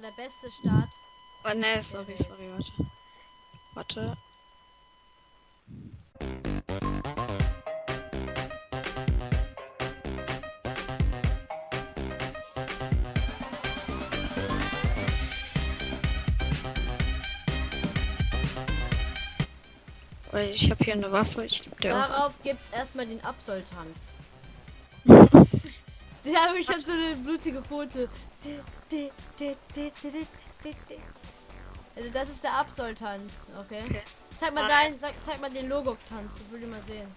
war der beste Start. Oh, ne, sorry, sorry, warte. Warte. Weil ich habe hier eine Waffe, ich gebe dir auch. Darauf gibt's erstmal den Absoltanz. Der habe ich jetzt so eine blutige Pfote. Also das ist der Absoltanz, okay? Okay. Zeig mal dein, sag, zeig mal den Logok-Tanz, ich will den mal sehen.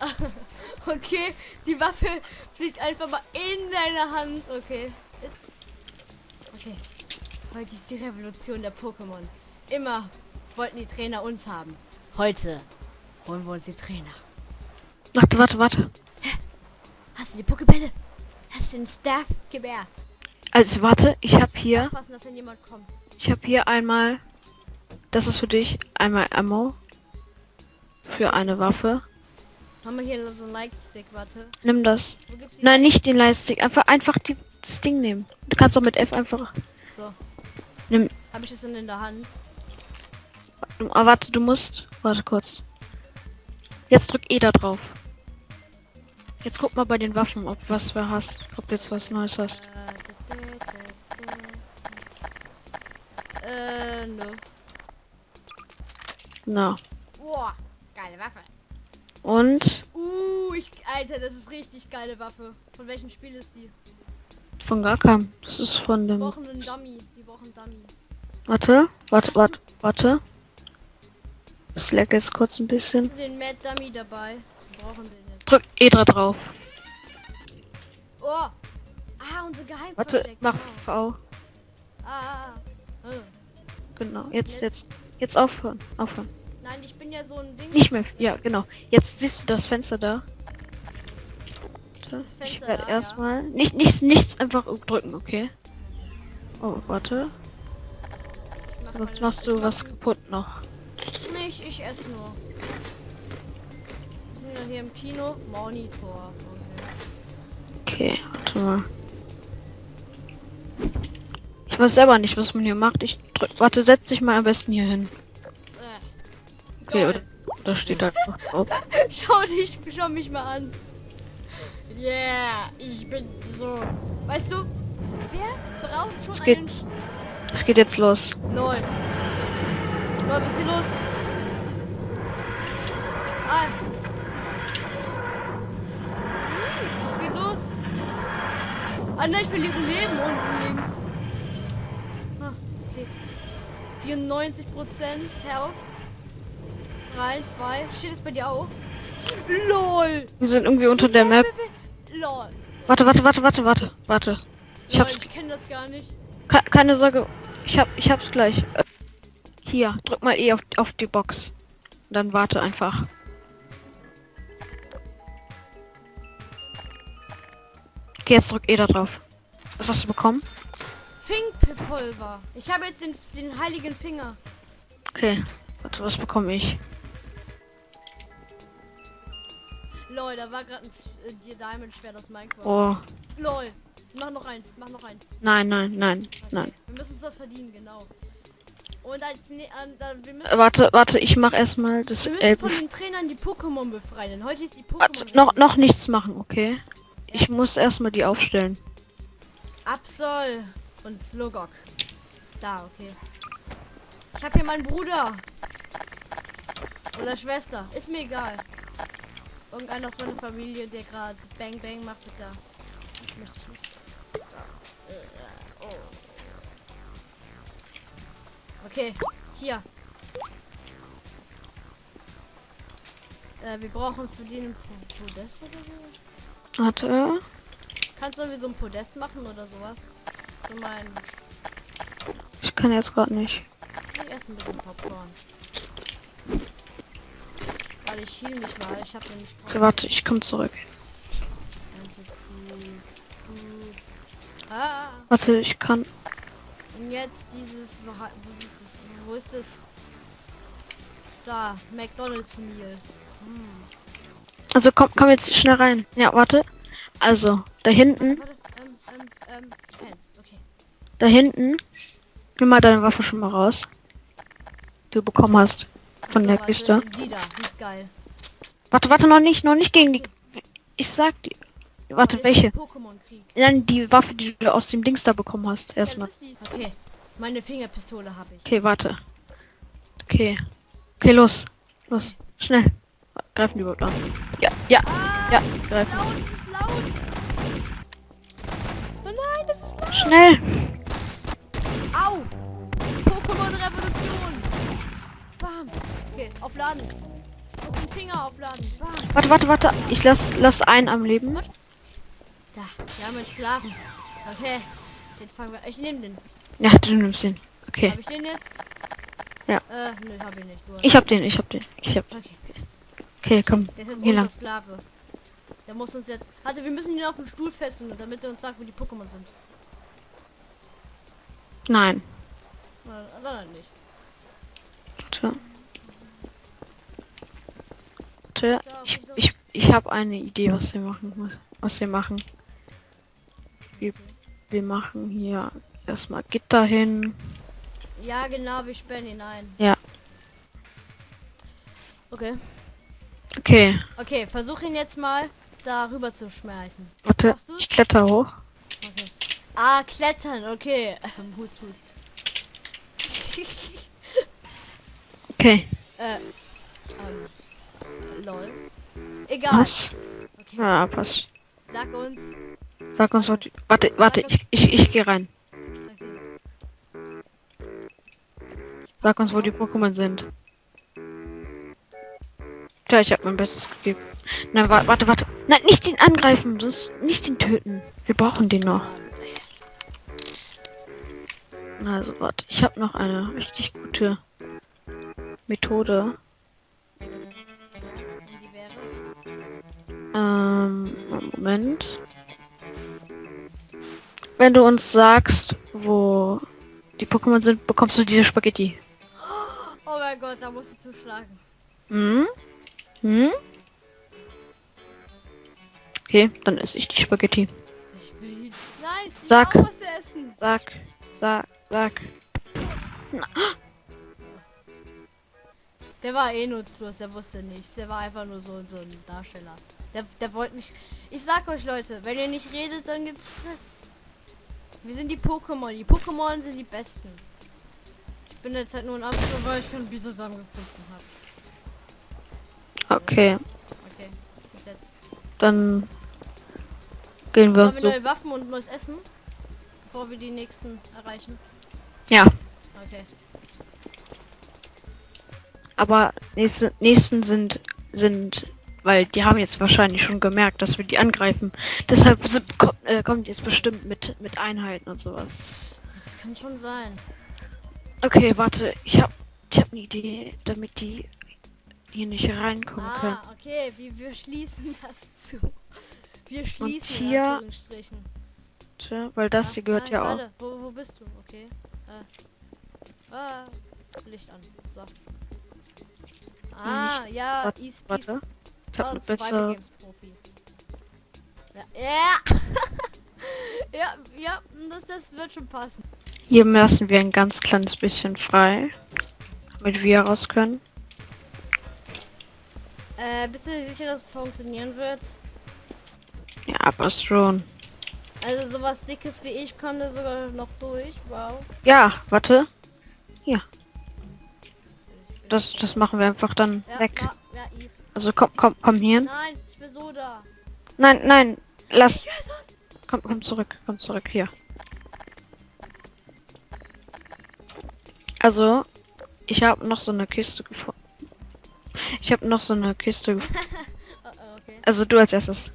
okay, die Waffe fliegt einfach mal in deine Hand, okay. Okay, heute ist die Revolution der Pokémon. Immer wollten die Trainer uns haben. Heute holen wir uns die Trainer. Warte, warte, warte. Hast du die Pokebälle? Hast du den Staff-Gewehr? Also warte, ich habe hier, ich habe hier einmal, das ist für dich, einmal Ammo für eine Waffe. Haben wir hier so einen Like-Stick, warte. Nimm das. Nein, nicht den Leistig, einfach einfach die, das Ding nehmen. Du kannst auch mit F einfach. So. Nimm. Habe ich das denn in der Hand? Ah, warte, du musst. Warte kurz. Jetzt drück E da drauf. Jetzt guck mal bei den Waffen, ob was wer hast. Ob du jetzt was Neues hast. Äh, no. Na. Boah, geile Waffe. Und Uh, ich, Alter, das ist richtig geile Waffe. Von welchem Spiel ist die? von gar keinem. Das ist von Wir dem. einen Dummy. Wir brauchen einen Dummy. Warte, warte, warte, warte. Das leckt jetzt kurz ein bisschen. Den Mad Dummy dabei. Wir brauchen den. Drück E da drauf. Oh! Ah, unser Geheim. Warte, mach Genau. V. Ah, ah, ah. Genau. Jetzt, jetzt, jetzt aufhören. Aufhören. Nein, ich bin ja so ein Ding. Nicht mehr. Ja, genau. Jetzt siehst du das Fenster da. Das Fenster Ich werde da, ja. erstmal nicht nichts nichts einfach drücken, okay? Oh, warte. Mach Sonst machst du was kaputt noch. Nee, ich, ich esse nur. Ja hier im Kino. Monitor. Okay. Okay, warte mal. Ich weiß selber nicht, was man hier macht. Ich drück. Warte, setz dich mal am besten hier hin. Äh. Okay, oder, da steht einfach drauf. Schau dich, schau mich mal an. Yeah, ich bin so. Weißt du, wer braucht schon Es geht- einen Es geht jetzt los. Neun. Neun, was geht los? Ah. Ah nein, ich verliere Leben unten links. Ah, okay. 94 Prozent Health. 3, 2. Steht es bei dir auch? LOL! Wir sind irgendwie unter der Map. LOL. Warte, warte, warte, warte, warte, warte. Ich hab's. ich kenne das gar nicht. Ke keine Sorge. Ich hab, ich hab's gleich. Äh, Hier, drück mal E auf, auf die Box. Und dann warte einfach. Okay, jetzt drück E da drauf. Was hast du bekommen? Finkpulver. Ich habe jetzt den, den heiligen Finger. Okay. Warte, was bekomme ich? Lol, da war gerade ein äh, Diamond Schwert aus Minecraft. Oh. Lol. Mach noch eins, mach noch eins. Nein, nein, nein, Okay. nein. Wir müssen uns das verdienen, genau. Und als ne müssen, Äh, warte, warte, ich mach erstmal das wir müssen Elben. von den Trainern die Pokémon befreien. Heute ist die Warte, Pokémon. noch, noch nichts machen, okay? Ich muss erstmal die aufstellen. Absol und Slogok. Da, okay. Ich habe hier meinen Bruder. Oder Schwester. Ist mir egal. Irgendeiner aus meiner Familie, der gerade Bang Bang macht mit da. Das möchte ich nicht. Okay, hier. Äh, wir brauchen für den Podest oder so. Warte. Kannst du irgendwie so ein Podest machen oder sowas? Für mein Ich kann jetzt gerade nicht. Ich esse ein bisschen Popcorn. Weil ich heal mich mal. Ich habe nämlich Okay, warte, ich komme zurück. Ah! Warte, ich kann. Und jetzt dieses. Wo ha- wo ist das? Wo ist das? Da, McDonalds Meal. Hm. Also komm, komm jetzt schnell rein. Ja, warte. Also, da hinten. Ähm, ähm, ähm. Okay. Da hinten. Nimm mal deine Waffe schon mal raus. Die du bekommen hast. Von So, der Kiste. Warte, warte, noch nicht, noch nicht gegen die... Ich sag die... Warte, ist welche? Nein, die Waffe, die du aus dem Dings da bekommen hast. Erstmal. Okay, meine Fingerpistole habe ich. Okay, warte. Okay. Okay, los. Los. Schnell. Greifen die überhaupt an. Ja, ja, Ah, ja, greifen. laut, es ist laut. Oh nein, das ist laut. Schnell. Au! Pokémon-Revolution! Bam! Okay, aufladen. Ich muss den Finger aufladen. Bam! Warte, warte, warte. Ich lass, lass einen am Leben. Da, wir haben entschlafen. Okay, den fangen wir. Ich nehme den. Ja, du nimmst den. Okay. Habe ich den jetzt? Ja. Äh, nö, hab ich nicht. Ich hab den, ich hab den. Ich hab. Okay, Okay, komm. der ist jetzt Hier lang. Sklave. Der muss uns jetzt. Warte, wir müssen ihn auf den Stuhl fesseln, damit er uns sagt, wo die Pokémon sind. Nein. Na, dann nicht. Warte. Warte. Ich, ich, ich habe eine Idee, was wir machen. muss- Was wir machen. Wir, wir machen hier erstmal Gitter hin. Ja, genau, wir sperren ihn ein. Ja. Okay. Okay. Okay, versuch ihn jetzt mal da rüber zu schmeißen. Warte. Ich kletter hoch. Okay. Ah, klettern, okay. Ähm, Hust, hust. Okay. Äh, ähm, lol. Egal. Was? Okay, Ja, passt. sag uns. Sag uns, was die... Warte, warte. Ich, ich, ich gehe rein. Okay. Sag uns, wo die Pokémon sind. Tja, ich habe mein Bestes gegeben. Nein, wa warte, warte. Nein, nicht den angreifen. Das nicht den töten. Wir brauchen den noch. Also, warte. Ich habe noch eine richtig gute Methode. Ähm, Moment. Wenn du uns sagst, wo die Pokémon sind, bekommst du diese Spaghetti. Oh mein Gott, da musst du zuschlagen. Hm? Hm? Okay, dann esse ich die Spaghetti. Ich will ihn. Nein, ich Sag. essen. Sag, sag, sag. Der war eh nutzlos, der wusste nichts. Der war einfach nur so, so ein Darsteller. Der, der wollte nicht. Ich sag euch Leute, wenn ihr nicht redet, dann gibt's Stress. Wir sind die Pokémon. Die Pokémon sind die besten. Ich bin jetzt halt nur ein Abschluss, weil ich keinen Bisasam gefunden habe. Okay, Okay, bis jetzt. dann gehen wir Haben wir so. neue Waffen und neues Essen? Bevor wir die nächsten erreichen. Ja, Okay. aber nächste, nächsten sind sind, weil die haben jetzt wahrscheinlich schon gemerkt, dass wir die angreifen. Deshalb sind, ko äh, kommt jetzt bestimmt mit mit Einheiten und sowas. Das kann schon sein. Okay, warte, ich hab ich hab eine Idee, damit die hier nicht reinkommen können. Ah, okay, wir, wir schließen das zu. Wir schließen in hier-. Tja, Weil das hier gehört nein, ja auch. warte, Wo, wo bist du? Okay. Äh. Ah, Licht an. So. Ah, ja, Warte, East Warte. Ich hab Oh, eine bessere. Ja. ja, ja, das, das wird schon passen. Hier lassen wir ein ganz kleines bisschen frei. Damit wir raus können. Äh, bist du dir sicher, dass es funktionieren wird? Ja, passt schon. Also sowas dickes wie ich kommt da sogar noch durch. Wow. Ja, warte. Hier. Das, das machen wir einfach dann Ja, weg. Ja, ja. Also komm, komm, komm hier. Nein, ich will Soda. Nein, nein, lass. Komm, komm zurück, komm zurück hier. Also, ich habe noch so eine Kiste gefunden. Ich habe noch so eine Kiste okay. Also du als erstes.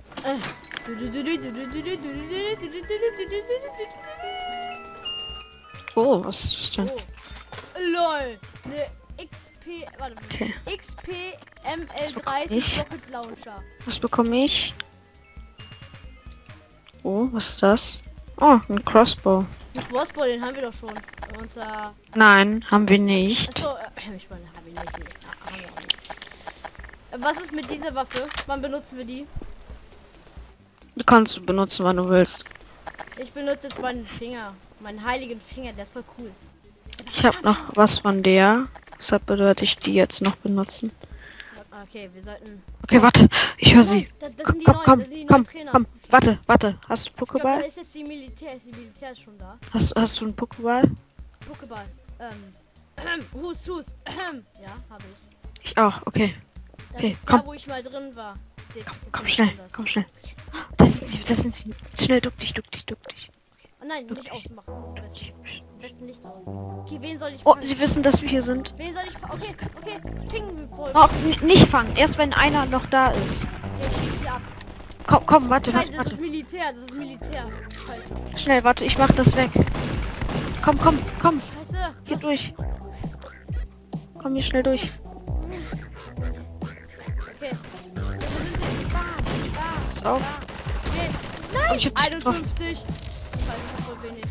Oh, was ist das denn? Oh. LOL. Ne XP. Warte. Okay. XP bekomme ML30 ich? Rocket Launcher. Was bekomme ich? Oh, was ist das? Oh, ein Crossbow. Den Crossbow, den haben wir doch schon. Und äh, Nein, haben wir nicht. achso, äh, ich meine, haben wir nicht. Nee, ah, haben wir auch nicht. Äh, Was ist mit dieser Waffe? Wann benutzen wir die? Du kannst du benutzen, wann du willst. Ich benutze jetzt meinen Finger. Meinen heiligen Finger, der ist voll cool. Ich habe noch was von der. Deshalb würde ich die jetzt noch benutzen. Okay, wir sollten... Okay, warte. Ich höre sie. Das, das Komm, sind die komm, neuen, komm, komm, Trainer. komm. Warte, warte. Hast du Pokéball? ist jetzt die Militär. Ist die Militär schon da? Hast, hast du einen Pokéball? Pokéball. Ähm. Hust, hust. ja, habe ich. Ich auch. Okay. Okay, komm. da, wo ich mal drin war. Den- Komm ich schnell. anders. Komm schnell. Das sind sie. Das sind sie. Schnell, duck dich, duck dich, duck dich. Oh nein, nicht ausmachen. Am besten. Am besten aus. Okay, wen soll ich Oh, fangen? sie wissen, dass wir hier sind. Wen soll ich fangen? Okay, okay. Pingen wir voll. Oh, nicht fangen. Erst wenn einer noch da ist. Okay, schieß sie ab. Komm, komm, warte, Scheiße, warte, das ist. Militär. Das ist Militär. Scheiße. Schnell, warte, ich mach das weg. Komm, komm, komm. Scheiße. Hier Was? durch. Komm hier schnell durch. Bam, Pass auf. bam. Okay. Oh, Nein! ich hab dich getroffen. 51. Scheiße, ich hab voll wenig.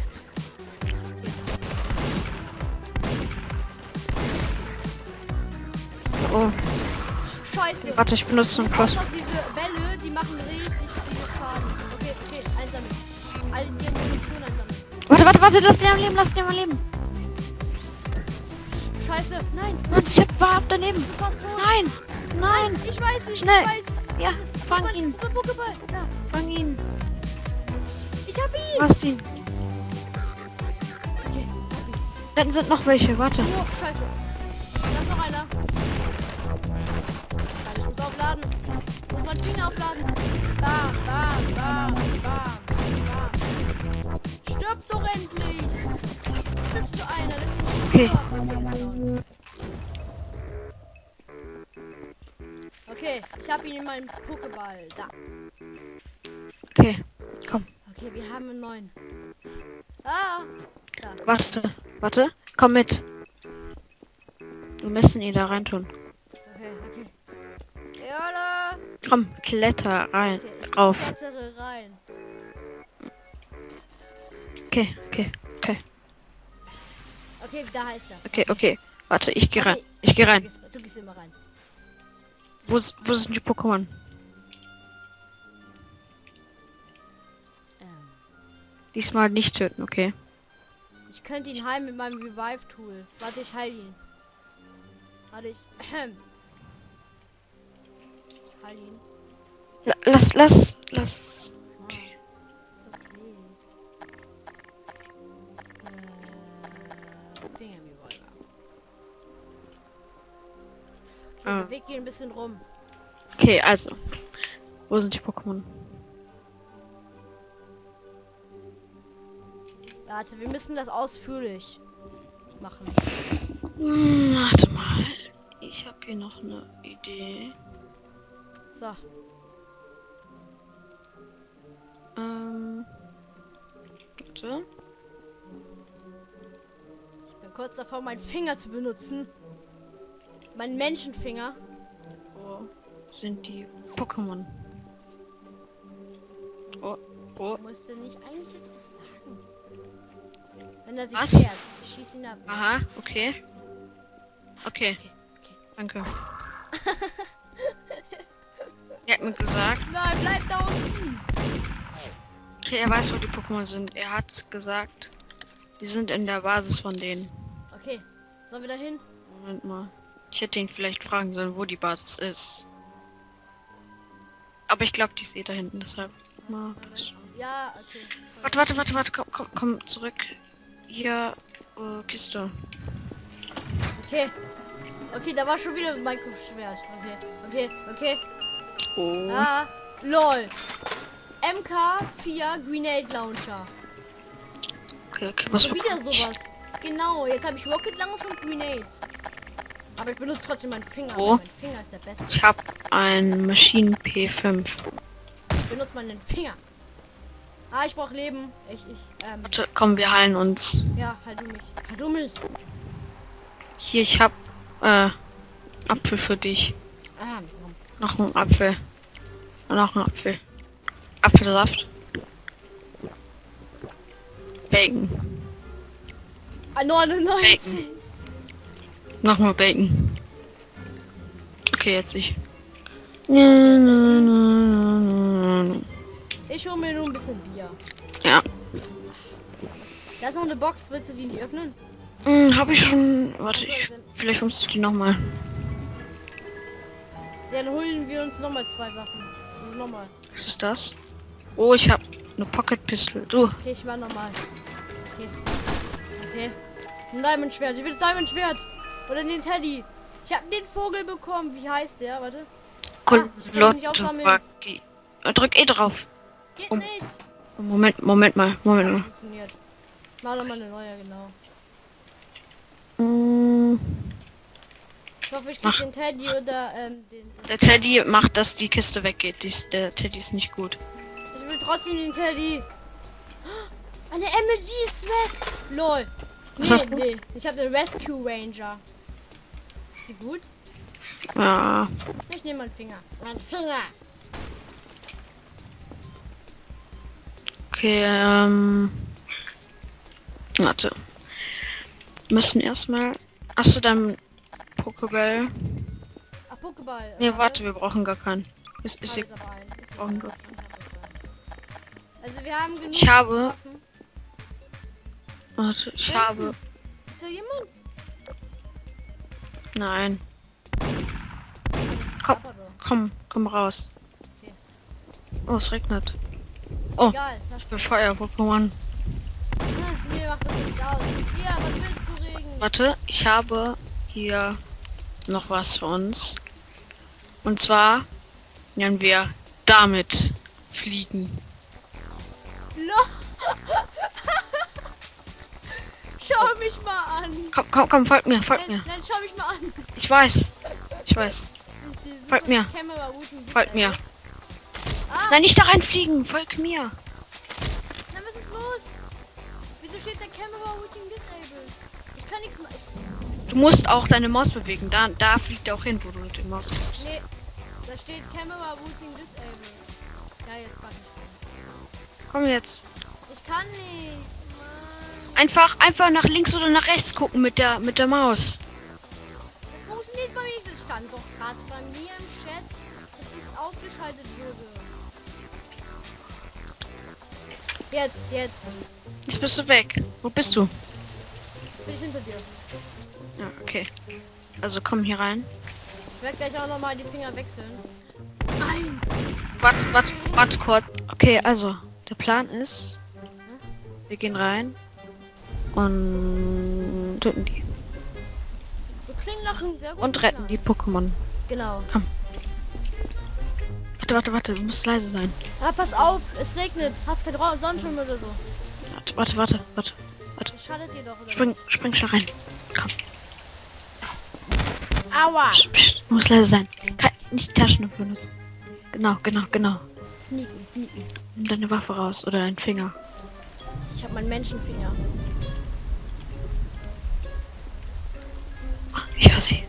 Oh, Scheiße. warte, ich benutze einen Cross. Diese Bälle, die machen richtig viel Schaden. Okay, okay, einsammeln. Alle die Munition einsammeln. Warte, warte, warte, lass den am Leben, lass den am Leben. Scheiße, nein, Warte, ich hab, war ab daneben. Nein, nein. Ich weiß nicht, Schnell. ich weiß. Ja, fang Mein- ihn, mein fang ihn. Ich hab ihn. Hast ihn. Okay. Dann sind noch welche, warte. Oh, scheiße. Da ist noch einer. Ich muss aufladen. Ich muss meinen Finger aufladen. Bam, bam, bam, bam, bam. Stirb doch endlich. Was ist das für einer? Okay. Okay, ich habe ihn in meinem Pokéball. Da. Okay, komm, Okay, wir haben einen neuen. Ah! Da. warte, warte. Komm mit. Wir müssen ihn da reintun. Okay, okay. Jala! Komm, kletter rein, Okay, ich drauf. klettere rein. Okay, okay, okay, Okay, da heißt er. okay, okay. Warte, ich geh rein. Okay, Ich geh Du rein. gehst, du gehst immer rein. Wo, wo sind die Pokémon? Ähm, Diesmal nicht töten, okay. ich könnte ihn heilen mit meinem Revive-Tool. Warte, ich heile ihn. Warte, ich... Ich heile ihn. La- Lass, lass, lass es. Okay, Ah. beweg ihn ein bisschen rum. Okay, also. Wo sind die Pokémon? Warte, wir müssen das ausführlich machen. Hm, warte mal. Ich habe hier noch eine Idee. So, Ähm. Warte. ich bin kurz davor, meinen Finger zu benutzen. Meinen Menschenfinger. Wo sind die Pokémon? Oh, oh. Musste nicht eigentlich jetzt was sagen. Wenn er sich Was? ich schieß ihn ab. Aha, okay. Okay, Okay, okay. danke. er hat mir gesagt, Nein, bleib da unten. okay, er weiß, wo die Pokémon sind. Er hat gesagt, die sind in der Basis von denen. Okay, sollen wir da hin? Moment mal. Ich hätte ihn vielleicht fragen sollen, wo die Basis ist. Aber ich glaube, die ist eh da hinten, deshalb. Mal. Ja, okay. Warte, warte, warte, warte, komm, komm, komm zurück. Hier, äh, Kiste. Okay. Okay, da war schon wieder mein Schwert. Okay, okay, okay. Oh. Ah, lol. MK4 Grenade Launcher. Okay, okay, was Schon wieder sowas. Genau, jetzt habe ich Rocket Launcher und Grenades. Aber ich benutze trotzdem meinen Finger. Wo? Mein Finger ist der beste. Ich habe ein Maschinen P5. Ich benutze meinen Finger. Ah, ich brauche Leben. Ich, ich, ähm, Warte, komm, wir heilen uns. ja, halt du mich. Halt du mich. Hier, ich hab äh, Apfel für dich. Ah, Noch ein Apfel. Und noch ein Apfel. Apfelsaft. Bacon. ah 99. Nochmal Bacon. Okay, jetzt ich. Ich hole mir nur ein bisschen Bier. Ja. Da ist noch eine Box. Willst du die nicht öffnen? Hm, habe ich schon. Warte, ich, vielleicht kommst du die nochmal. Dann holen wir uns nochmal zwei Waffen. Also nochmal. Was ist das? Oh, ich habe eine Pocket Pistol. Du, Okay, ich war nochmal. Okay. Okay. Ein Diamond Schwert. Ich will das Diamond Schwert. Oder den Teddy. Ich habe den Vogel bekommen. Wie heißt der? Warte. Ah, Drück E drauf. Geht Um. nicht. Moment, Moment mal, Moment mal. Funktioniert. Mach doch mal eine neue, genau. Mm, Ich hoffe, ich krieg den Teddy oder ähm, den. Der Teddy macht, dass die Kiste weggeht. Dies, der Teddy ist nicht gut. Ich will trotzdem den Teddy. Eine MLG ist weg. Lol. Was nee, hast du? nee. Ich habe den Rescue Ranger. Ist sie gut? Ja, Ich nehme meinen Finger. Mein Finger. okay, ähm... Warte. Wir müssen erstmal... Hast du deinen Pokéball? Ach, Pokéball. Äh, warte, wir brauchen gar keinen. Ist, ist Ah, hier, ist brauchen wir. ein. Also wir haben genug. Ich habe- Waffen. warte, ich Hm? habe... Ist da jemand? Nein. Komm. Komm, komm raus. Oh, es regnet. Oh, Egal. Ich bin Feuer-Pokémon. Regen? Warte, ich habe hier noch was für uns. Und zwar werden wir damit fliegen. Schau mich mal an. Komm, komm, komm, folgt mir, folgt Nein, mir. nein, schau mich mal an. Ich weiß. Ich weiß. Folgt mir. Folgt mir. Ah, Nein, nicht da reinfliegen. Folg mir. na, was ist los? Wieso steht der Camera Routing disabled? Ich kann nichts machen. Du musst auch deine Maus bewegen. Da, da fliegt er auch hin, wo du mit der Maus bist. Nee, da steht Camera Routing disabled. Ja, jetzt kann ich. Komm jetzt. Ich kann nicht. Einfach, einfach nach links oder nach rechts gucken mit der, mit der Maus. Das funktioniert bei mir. Das stand doch gerade bei mir im Chat, es aufgeschaltet wurde. Jetzt, jetzt. Jetzt bist du weg. Wo bist du? Bin ich hinter dir. Ja, okay. Also komm hier rein. Ich werde gleich auch nochmal die Finger wechseln. Eins. Warte, warte, warte kurz. Okay, also, der Plan ist, wir gehen rein und töten die. Und retten die Pokémon. Genau. Warte, warte, warte, du musst leise sein. Ah, pass auf, es regnet. Hast keinen Ra- Sonnenschirm oder so. Warte, warte, warte, warte. Das schadet dir doch, oder? Spring, spring schon rein. Komm. Aua! Psst, psst, du musst leise sein. Kein, nicht die Taschenlampe benutzen. Genau, genau, genau. Sneaken, sneaken. Nimm deine Waffe raus oder deinen Finger. Ich habe meinen Menschenfinger. Ich höre sie.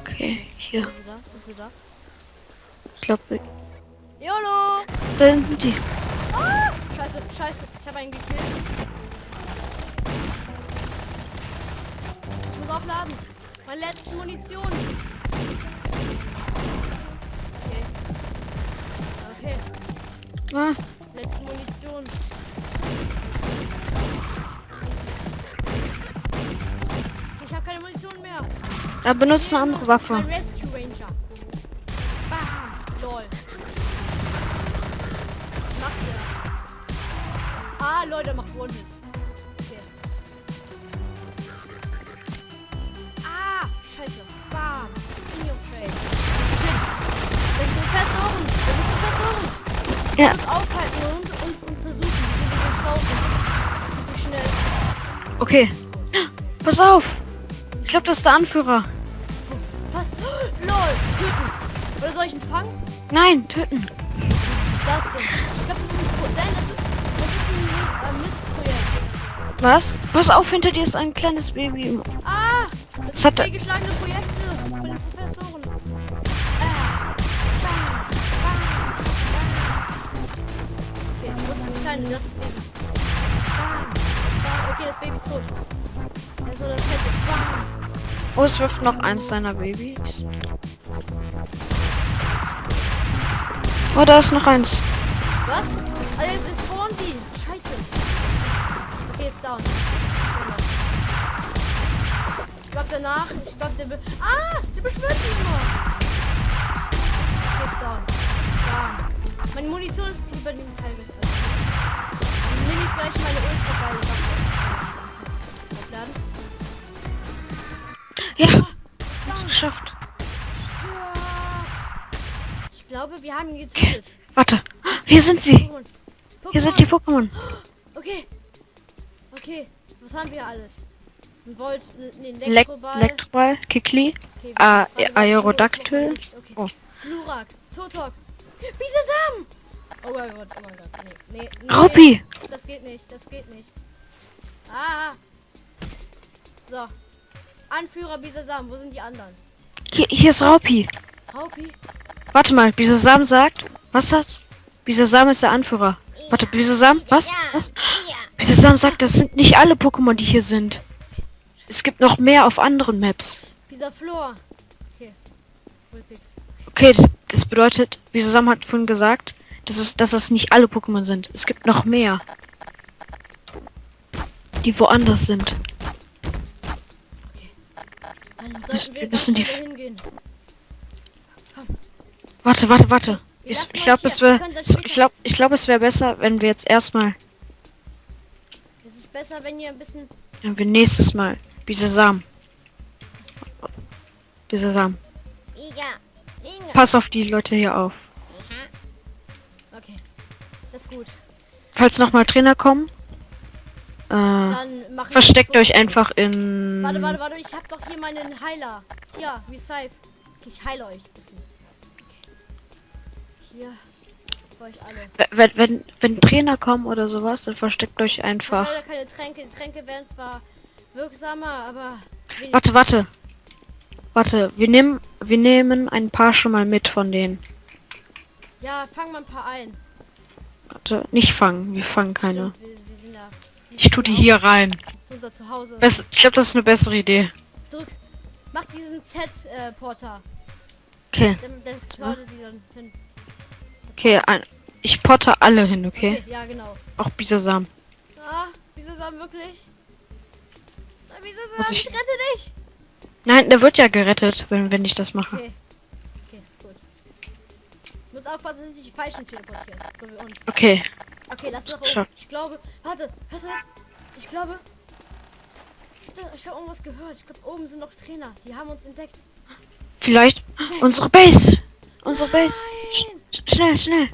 Okay, hier. Sind sie da? Sind sie da? Ich glaube, YOLO! da sind die. Ah! Scheiße, scheiße. Ich habe einen gekillt. Ich muss aufladen. Meine letzte Munition. Okay. Okay. Ah, Letzte Munition. Ich habe keine Munition mehr. er benutzt eine andere Waffe. Mein Rescue Ranger. Bam. Lol. Was macht der? Ah, Leute, macht One-Hit. Okay. Ah, scheiße. Bam. In your face. Shit. Das sind Professoren. Das sind Professoren. Ja. Uns aufhalten und uns untersuchen. wir so schlau sind. Das ist nicht schnell. Okay. Pass auf. Ich glaube, das ist der Anführer. Was? LOL. Töten. Oder soll ich ihn fangen? Nein, töten. Was ist das denn? Ich glaube, das ist ein Nein, das ist, das ist ein Mistprojekt. Was? Pass auf, hinter dir ist ein kleines Baby. Ah! Das sind hat er- fehlgeschlagene Projekte von den Professoren. Ah, bam, bam, bam. Okay, wo ist das kleine? Das ist das Baby. Bam, bam. Okay, das Baby ist tot. Also das fette. Bam. Oh, es wirft noch eins deiner Babys. Oh, da ist noch eins. Was? Also jetzt ist spawn die. Scheiße. Okay, ist down. Ich glaube danach, ich glaube der be Ah, der beschwört mich nur. Okay, ist down. Down. Meine Munition ist über dem Teil. Dann nehme ich gleich meine ultra Ja, hab's geschafft. Ich glaube, wir haben ihn getötet. Warte, hier sind sie. Pokémon. Hier sind die Pokémon. Okay. Okay. Was haben wir alles? Ein Volt, ein Lek Elektroball. Elektroball, Kikli, okay, warte, warte, Aerodactyl. Okay. Oh. Glurak, Totok, Bisasam! Oh mein Gott, oh mein Gott. Nee, nee, nee. Raupi. Das geht nicht, das geht nicht. Ah. So. Anführer Bisasam, wo sind die anderen? Hier, hier ist Raupi. Raupi? Warte mal, Bisasam sagt, was ist das? Bisasam ist der Anführer. Warte, Bisasam, was? Was? Bisasam sagt, das sind nicht alle Pokémon, die hier sind. Es gibt noch mehr auf anderen Maps. Okay. Vulpix. Okay, das, das bedeutet, Bisasam hat vorhin gesagt, dass es, dass es nicht alle Pokémon sind. Es gibt noch mehr. Die woanders sind. Dann sollten wir müssen die- hingehen. Warte, warte, warte. Ich, ich glaube, es wäre, ich glaube, ich glaube, es wäre besser, wenn wir jetzt erstmal, Es ist besser, wenn ihr ein bisschen wenn wir nächstes Mal Bisasam. Bisasam. Ja, Inge. Pass auf die Leute hier auf. Okay. Das ist gut. Falls noch mal Trainer kommen, äh, wir versteckt euch einfach in. Warte, warte, warte. Ich hab doch hier meinen Heiler. Ja, Revive. Okay, ich heile euch ein bisschen. Okay. Hier. Für euch alle. Wenn, wenn, wenn Trainer kommen oder sowas, dann versteckt euch einfach. leider keine Tränke. Tränke werden zwar wirksamer, aber... Warte, warte. Warte, wir nehmen, wir nehmen ein paar schon mal mit von denen. Ja, fang mal ein paar ein. Warte, nicht fangen, wir fangen keine. Stimmt, wir, wir. Ich tu die hier rein. Das ist unser Zuhause. Bess ich glaube, das ist eine bessere Idee. Drück. Mach diesen Z-Porter. Okay, der, der ladet die dann hin. okay, ein, ich potter alle hin, okay? Ja, genau. Auch Bisasam. Ah, sagen wirklich? Muss sagen, ich- ich rette dich? Nein, der wird ja gerettet, wenn, wenn ich das mache. Okay. Okay, gut. Du musst aufpassen, dass du nicht die falschen teleportierst. So wie uns. Okay, Okay, lass noch oben. Ich glaube. Warte, hörst du das? Ich glaube. Ich habe irgendwas gehört. Ich glaube, oben sind noch Trainer. Die haben uns entdeckt. vielleicht unsere Base. Unsere Base. Nein! Sch schnell, schnell.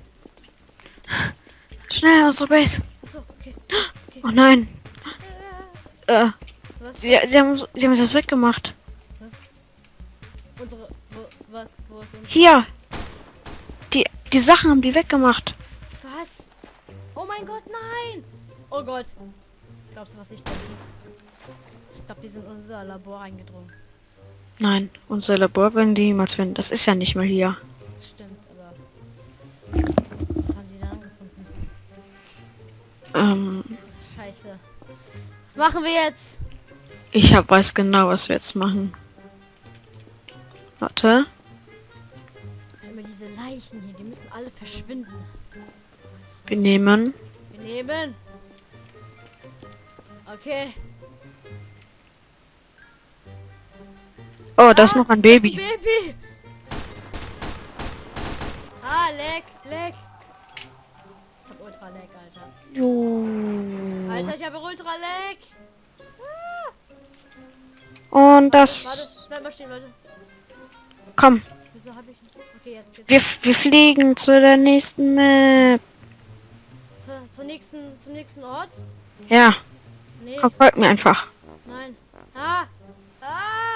Schnell, unsere Base. Achso, okay. Oh nein. Äh, Äh, was? sie, sie, haben, sie haben das weggemacht. Unsere. Wo, was? Wo ist unsere? Hier. Die, die Sachen haben die weggemacht. Oh mein Gott, nein! Oh Gott. Glaubst du, was ich denke? Ich glaube, die sind in unser Labor eingedrungen. Nein, unser Labor werden die niemals finden. Das ist ja nicht mal hier. Stimmt, aber. Was haben die da angefunden? Ähm, Scheiße. Was machen wir jetzt? ich hab, weiß genau, was wir jetzt machen. Warte. Immer diese Leichen hier, die müssen alle verschwinden. Wir nehmen. Wir nehmen. Okay. Oh, da ist Ah, noch ein das ist Baby. Baby. Ah, leck, leck. Ich hab ultra leck, Alter. Jo. Alter, ich habe ultra leck. Und das. Warte, bleib mal stehen, Leute. Komm, Wieso habe ich... Okay, jetzt, jetzt. wir, wir fliegen zu der nächsten Map. Warte, zur nächsten, zum nächsten Ort? Ja. Nee. Komm, folgt mir einfach. Nein. Ah! Ah!